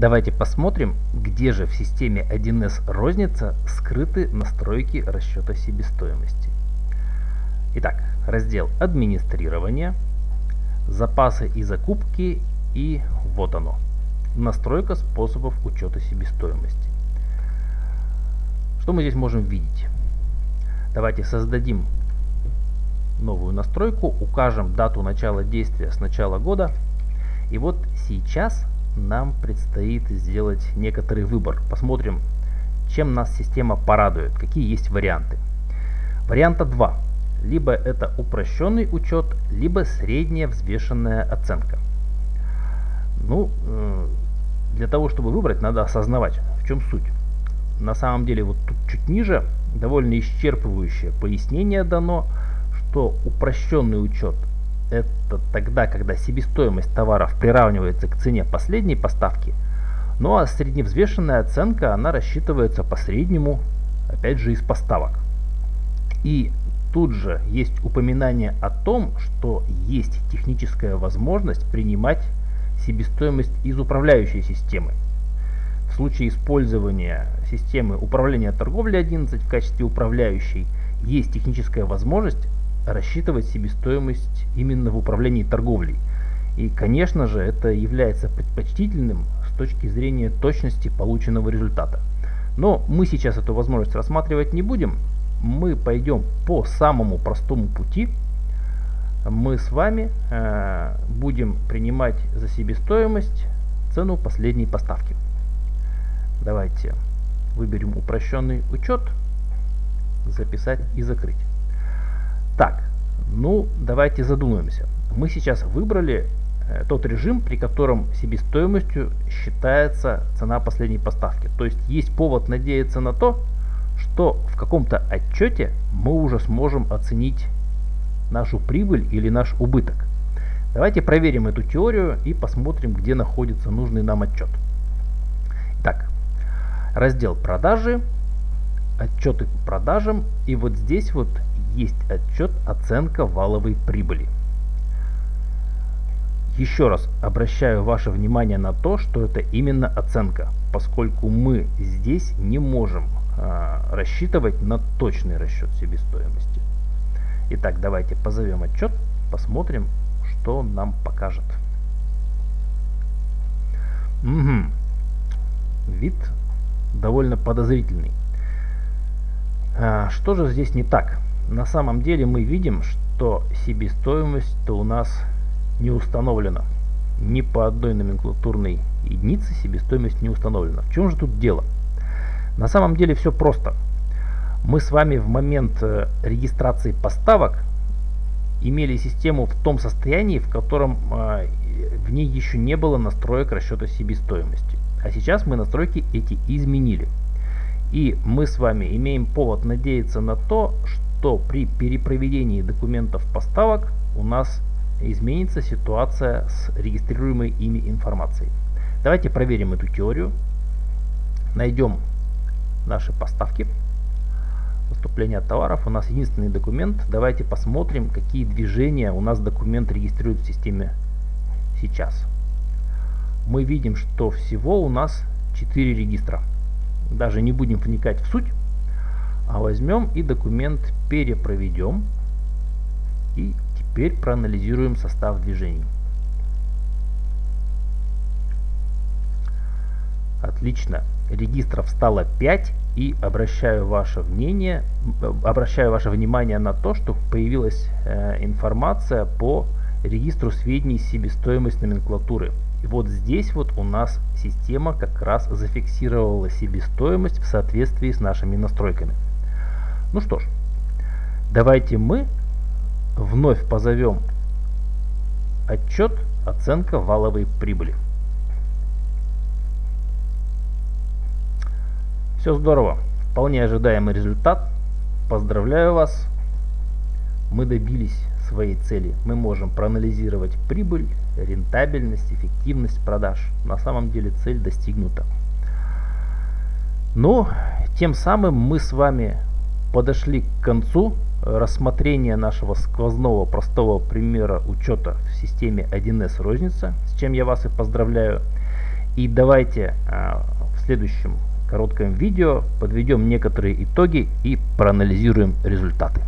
Давайте посмотрим, где же в системе 1С розница скрыты настройки расчета себестоимости. Итак, раздел администрирование, запасы и закупки и вот оно. Настройка способов учета себестоимости. Что мы здесь можем видеть? Давайте создадим новую настройку, укажем дату начала действия с начала года. И вот сейчас нам предстоит сделать некоторый выбор. Посмотрим, чем нас система порадует, какие есть варианты. Варианта 2. Либо это упрощенный учет, либо средняя взвешенная оценка. Ну, э, для того, чтобы выбрать, надо осознавать, в чем суть. На самом деле, вот тут чуть ниже довольно исчерпывающее пояснение дано, что упрощенный учет это тогда, когда себестоимость товаров приравнивается к цене последней поставки, ну а средневзвешенная оценка, она рассчитывается по среднему, опять же, из поставок. И тут же есть упоминание о том, что есть техническая возможность принимать себестоимость из управляющей системы. В случае использования системы управления торговлей 11 в качестве управляющей есть техническая возможность рассчитывать себестоимость именно в управлении торговлей. И, конечно же, это является предпочтительным с точки зрения точности полученного результата. Но мы сейчас эту возможность рассматривать не будем. Мы пойдем по самому простому пути. Мы с вами э, будем принимать за себестоимость цену последней поставки. Давайте выберем упрощенный учет, записать и закрыть. Так, ну давайте задумаемся. Мы сейчас выбрали э, тот режим, при котором себестоимостью считается цена последней поставки. То есть есть повод надеяться на то, что в каком-то отчете мы уже сможем оценить нашу прибыль или наш убыток. Давайте проверим эту теорию и посмотрим, где находится нужный нам отчет. Итак, раздел продажи, отчеты по продажам. И вот здесь вот есть отчет оценка валовой прибыли. Еще раз обращаю ваше внимание на то, что это именно оценка, поскольку мы здесь не можем а, рассчитывать на точный расчет себестоимости. Итак, давайте позовем отчет, посмотрим, что он нам покажет. Угу. Вид довольно подозрительный. А, что же здесь не так? На самом деле мы видим, что себестоимость-то у нас не установлена. Ни по одной номенклатурной единице себестоимость не установлена. В чем же тут дело? На самом деле все просто. Мы с вами в момент э, регистрации поставок имели систему в том состоянии, в котором э, в ней еще не было настроек расчета себестоимости. А сейчас мы настройки эти изменили. И мы с вами имеем повод надеяться на то, что то при перепроведении документов поставок у нас изменится ситуация с регистрируемой ими информацией. Давайте проверим эту теорию. Найдем наши поставки. Поступление товаров. У нас единственный документ. Давайте посмотрим, какие движения у нас документ регистрирует в системе сейчас. Мы видим, что всего у нас 4 регистра. Даже не будем вникать в суть. А возьмем и документ перепроведем. И теперь проанализируем состав движений. Отлично. Регистров стало 5 и обращаю ваше мнение, обращаю ваше внимание на то, что появилась э, информация по регистру сведений себестоимость номенклатуры. И вот здесь вот у нас система как раз зафиксировала себестоимость в соответствии с нашими настройками. Ну что ж, давайте мы вновь позовем отчет оценка валовой прибыли. Все здорово, вполне ожидаемый результат. Поздравляю вас, мы добились своей цели. Мы можем проанализировать прибыль, рентабельность, эффективность продаж. На самом деле цель достигнута. Но тем самым мы с вами подошли к концу рассмотрения нашего сквозного простого примера учета в системе 1С розница, с чем я вас и поздравляю. И давайте а, в следующем коротком видео подведем некоторые итоги и проанализируем результаты.